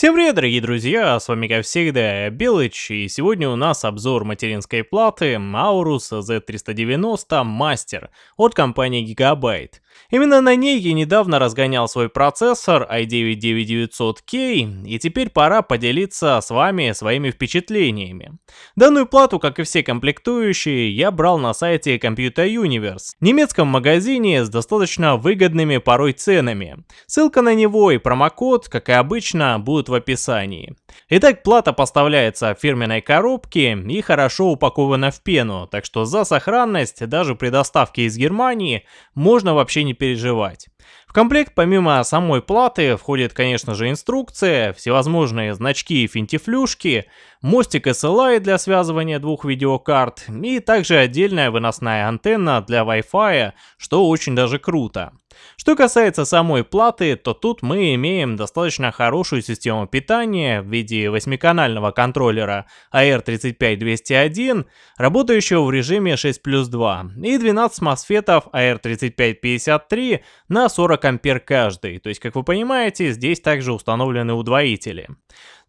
Всем привет, дорогие друзья, с вами как всегда Белыч, и сегодня у нас обзор материнской платы Aorus Z390 Master от компании Gigabyte. Именно на ней я недавно разгонял свой процессор i9-9900K, и теперь пора поделиться с вами своими впечатлениями. Данную плату, как и все комплектующие, я брал на сайте Computer Universe, немецком магазине с достаточно выгодными порой ценами. Ссылка на него и промокод, как и обычно, будут в описании. Итак, плата поставляется в фирменной коробке и хорошо упакована в пену, так что за сохранность даже при доставке из Германии можно вообще не переживать. В комплект помимо самой платы входит, конечно же, инструкция, всевозможные значки и финтифлюшки, мостик SLI для связывания двух видеокарт и также отдельная выносная антенна для Wi-Fi, что очень даже круто. Что касается самой платы, то тут мы имеем достаточно хорошую систему питания в виде 8-канального контроллера AR35201, работающего в режиме 6 плюс 2, и 12 мосфетов AR3553 на 40 ампер каждый, то есть, как вы понимаете, здесь также установлены удвоители.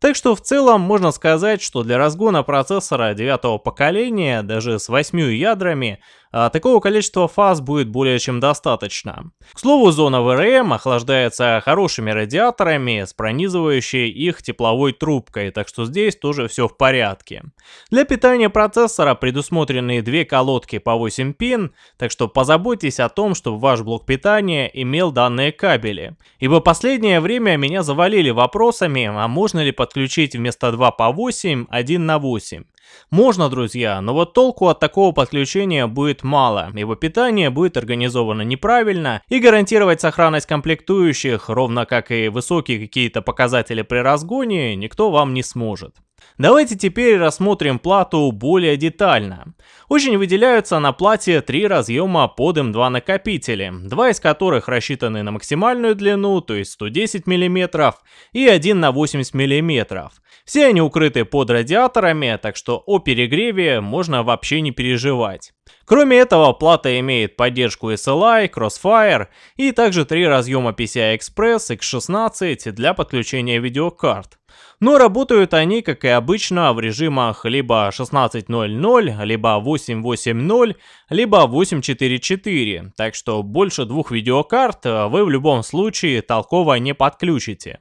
Так что в целом можно сказать, что для разгона процессора девятого поколения, даже с 8 ядрами, а такого количества фаз будет более чем достаточно. К слову, зона VRM охлаждается хорошими радиаторами с пронизывающей их тепловой трубкой, так что здесь тоже все в порядке. Для питания процессора предусмотрены две колодки по 8 пин, так что позаботьтесь о том, чтобы ваш блок питания имел данные кабели. Ибо последнее время меня завалили вопросами, а можно ли подключить вместо 2 по 8, 1 на 8. Можно, друзья, но вот толку от такого подключения будет мало, ибо питание будет организовано неправильно и гарантировать сохранность комплектующих, ровно как и высокие какие-то показатели при разгоне, никто вам не сможет. Давайте теперь рассмотрим плату более детально. Очень выделяются на плате три разъема под M2 накопители, два из которых рассчитаны на максимальную длину, то есть 110 мм, и один на 80 мм. Все они укрыты под радиаторами, так что о перегреве можно вообще не переживать. Кроме этого, плата имеет поддержку SLI, Crossfire и также три разъема PCI Express X16 для подключения видеокарт. Но работают они, как и обычно, в режимах либо 16.00, либо 8.8.0, либо 8.4.4, так что больше двух видеокарт вы в любом случае толково не подключите.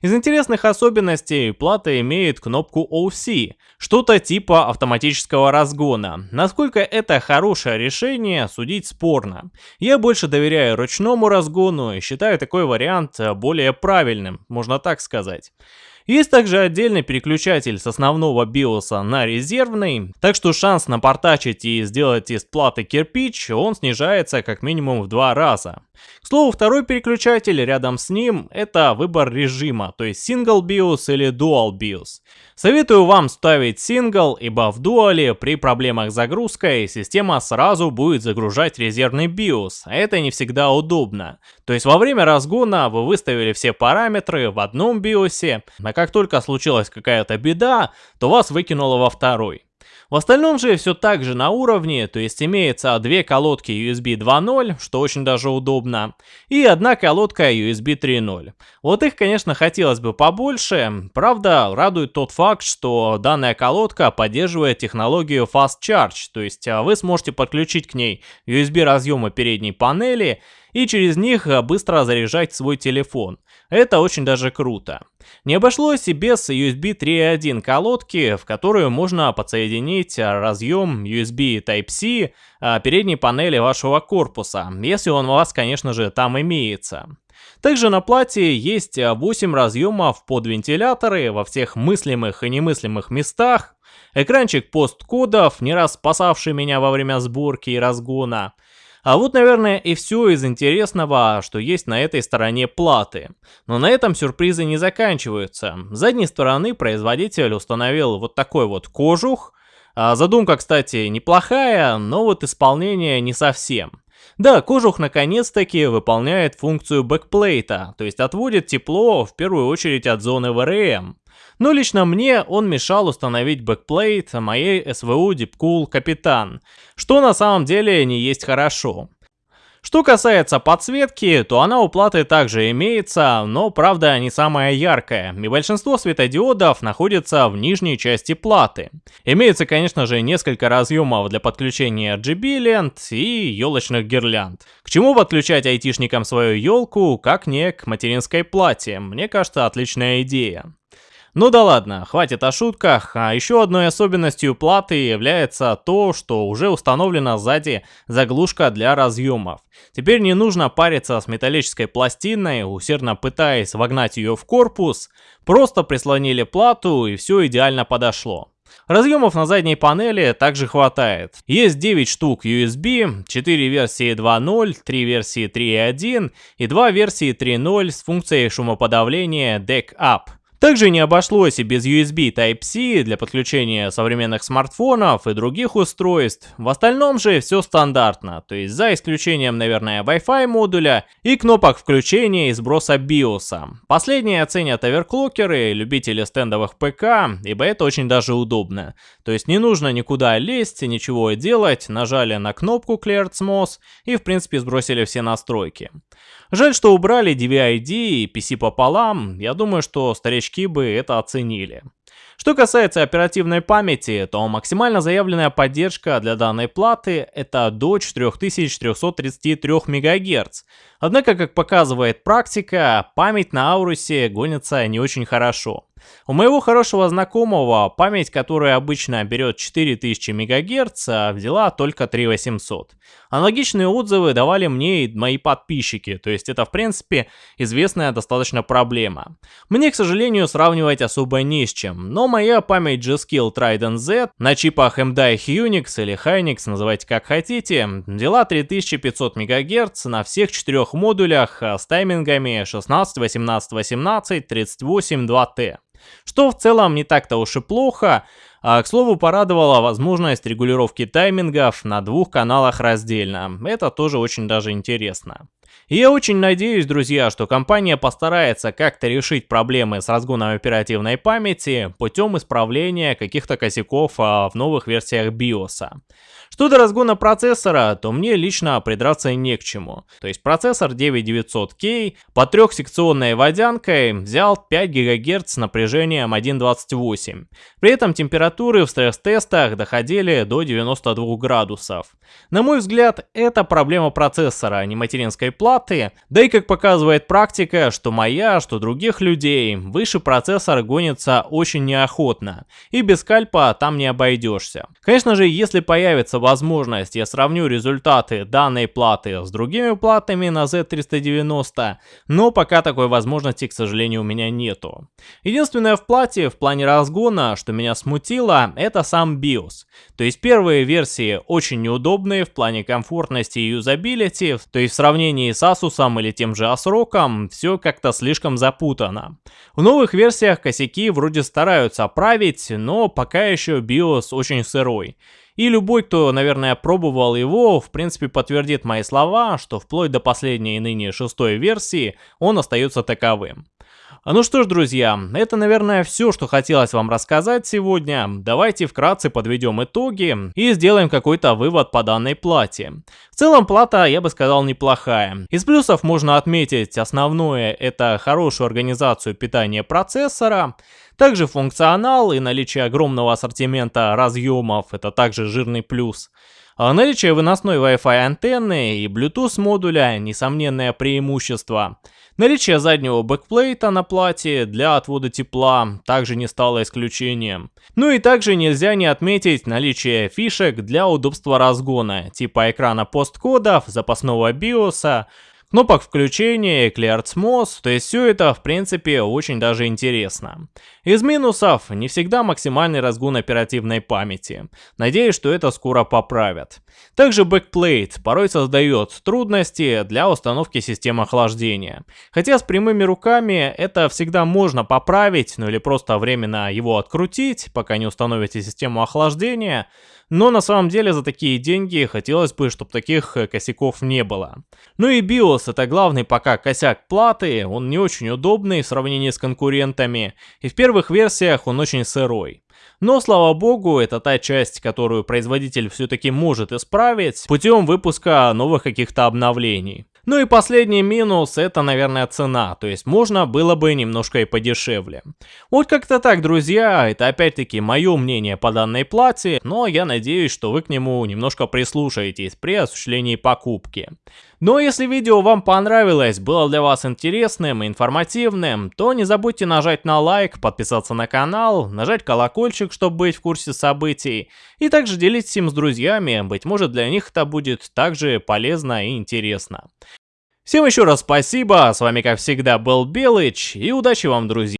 Из интересных особенностей плата имеет кнопку OC, что-то типа автоматического разгона. Насколько это хорошее решение, судить спорно. Я больше доверяю ручному разгону и считаю такой вариант более правильным, можно так сказать. Есть также отдельный переключатель с основного биоса на резервный, так что шанс напортачить и сделать из платы кирпич, он снижается как минимум в два раза. К слову, второй переключатель рядом с ним это выбор режима, то есть Single BIOS или Dual BIOS. Советую вам ставить Single, ибо в дуале при проблемах с загрузкой система сразу будет загружать резервный BIOS, а это не всегда удобно. То есть во время разгона вы выставили все параметры в одном BIOS, а как только случилась какая-то беда, то вас выкинуло во второй. В остальном же все так же на уровне, то есть имеется две колодки USB 2.0, что очень даже удобно, и одна колодка USB 3.0. Вот их, конечно, хотелось бы побольше, правда, радует тот факт, что данная колодка поддерживает технологию Fast Charge, то есть а, вы сможете подключить к ней USB разъемы передней панели и через них э, быстро заряжать свой телефон. Это очень даже круто. Не обошлось и без USB 3.1 колодки, в которую можно подсоединить э, разъем USB Type-C э, передней панели вашего корпуса, если он у вас, конечно же, там имеется. Также на плате есть 8 разъемов под вентиляторы во всех мыслимых и немыслимых местах, экранчик посткодов, не раз спасавший меня во время сборки и разгона, а вот, наверное, и все из интересного, что есть на этой стороне платы. Но на этом сюрпризы не заканчиваются. С задней стороны производитель установил вот такой вот кожух. А задумка, кстати, неплохая, но вот исполнение не совсем. Да, кожух наконец-таки выполняет функцию backplate а, то есть отводит тепло в первую очередь от зоны VRM. Но лично мне он мешал установить backplate моей СВО Deepcool Captain, что на самом деле не есть хорошо. Что касается подсветки, то она у платы также имеется, но правда не самая яркая, и большинство светодиодов находится в нижней части платы. Имеется, конечно же, несколько разъемов для подключения RGB лент и елочных гирлянд. К чему подключать айтишникам свою елку, как не к материнской плате? Мне кажется, отличная идея. Ну да ладно, хватит о шутках, а еще одной особенностью платы является то, что уже установлена сзади заглушка для разъемов. Теперь не нужно париться с металлической пластиной, усердно пытаясь вогнать ее в корпус, просто прислонили плату и все идеально подошло. Разъемов на задней панели также хватает. Есть 9 штук USB, 4 версии 2.0, 3 версии 3.1 и 2 версии 3.0 с функцией шумоподавления Deck Up. Также не обошлось и без USB Type-C для подключения современных смартфонов и других устройств. В остальном же все стандартно, то есть за исключением, наверное, Wi-Fi модуля и кнопок включения и сброса BIOS. Последние оценят оверклокеры, любители стендовых ПК, ибо это очень даже удобно. То есть не нужно никуда лезть, ничего делать, нажали на кнопку Clear SMOS и в принципе сбросили все настройки. Жаль, что убрали DVI-D и PC пополам, я думаю, что старички бы это оценили. Что касается оперативной памяти, то максимально заявленная поддержка для данной платы это до 4333 МГц. Однако, как показывает практика, память на Аурусе гонится не очень хорошо. У моего хорошего знакомого память, которая обычно берет 4000 МГц, взяла только 3800. Аналогичные отзывы давали мне и мои подписчики, то есть это в принципе известная достаточно проблема. Мне, к сожалению, сравнивать особо не с чем, но моя память G-Skill Trident Z на чипах MDI Unix или Hynix, называйте как хотите, взяла 3500 МГц на всех четырех модулях с таймингами 16, 18, 18, 38, 2T. Что в целом не так-то уж и плохо, а, к слову, порадовала возможность регулировки таймингов на двух каналах раздельно. Это тоже очень даже интересно. И я очень надеюсь, друзья, что компания постарается как-то решить проблемы с разгоном оперативной памяти путем исправления каких-то косяков а, в новых версиях BIOS. Что до разгона процессора, то мне лично придраться не к чему. То есть процессор 9900K по трехсекционной водянкой взял 5 ГГц с напряжением 1.28. При этом температуры в стресс-тестах доходили до 92 градусов. На мой взгляд, это проблема процессора, а не материнской платы. Да и как показывает практика, что моя, что других людей, выше процессор гонится очень неохотно. И без скальпа там не обойдешься. Конечно же, если появится возможность, я сравню результаты данной платы с другими платами на Z390, но пока такой возможности, к сожалению, у меня нету. Единственное в плате в плане разгона, что меня смутило, это сам BIOS. То есть первые версии очень неудобные в плане комфортности и юзабилити, то есть в сравнении с Asus или тем же ASRock, все как-то слишком запутано. В новых версиях косяки вроде стараются править, но пока еще BIOS очень сырой. И любой, кто, наверное, пробовал его, в принципе подтвердит мои слова, что вплоть до последней ныне шестой версии он остается таковым. А ну что ж, друзья, это, наверное, все, что хотелось вам рассказать сегодня. Давайте вкратце подведем итоги и сделаем какой-то вывод по данной плате. В целом, плата, я бы сказал, неплохая. Из плюсов можно отметить основное, это хорошую организацию питания процессора, также функционал и наличие огромного ассортимента разъемов, это также жирный плюс. А наличие выносной Wi-Fi антенны и Bluetooth модуля – несомненное преимущество. Наличие заднего backplate а на плате для отвода тепла также не стало исключением. Ну и также нельзя не отметить наличие фишек для удобства разгона, типа экрана POST-кодов, запасного биоса, кнопок включения, Clear CMOS, то есть все это в принципе очень даже интересно. Из минусов не всегда максимальный разгон оперативной памяти. Надеюсь, что это скоро поправят. Также backplate порой создает трудности для установки системы охлаждения. Хотя с прямыми руками это всегда можно поправить, ну или просто временно его открутить, пока не установите систему охлаждения. Но на самом деле за такие деньги хотелось бы, чтобы таких э, косяков не было. Ну и BIOS это главный пока косяк платы, он не очень удобный в сравнении с конкурентами, и в первых версиях он очень сырой. Но, слава богу, это та часть, которую производитель все-таки может исправить путем выпуска новых каких-то обновлений. Ну и последний минус, это, наверное, цена, то есть можно было бы немножко и подешевле. Вот как-то так, друзья, это опять-таки мое мнение по данной плате, но я надеюсь, что вы к нему немножко прислушаетесь при осуществлении покупки. Но если видео вам понравилось, было для вас интересным и информативным, то не забудьте нажать на лайк, подписаться на канал, нажать колокольчик, чтобы быть в курсе событий, и также делитесь им с друзьями, быть может для них это будет также полезно и интересно. Всем еще раз спасибо, с вами как всегда был Белыч, и удачи вам, друзья!